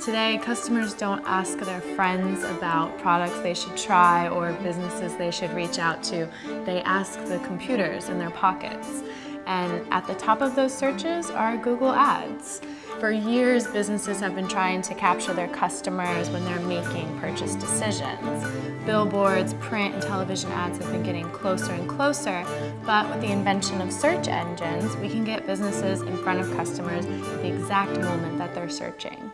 Today, customers don't ask their friends about products they should try or businesses they should reach out to. They ask the computers in their pockets. And at the top of those searches are Google Ads. For years, businesses have been trying to capture their customers when they're making purchase decisions. Billboards, print, and television ads have been getting closer and closer, but with the invention of search engines, we can get businesses in front of customers at the exact moment that they're searching.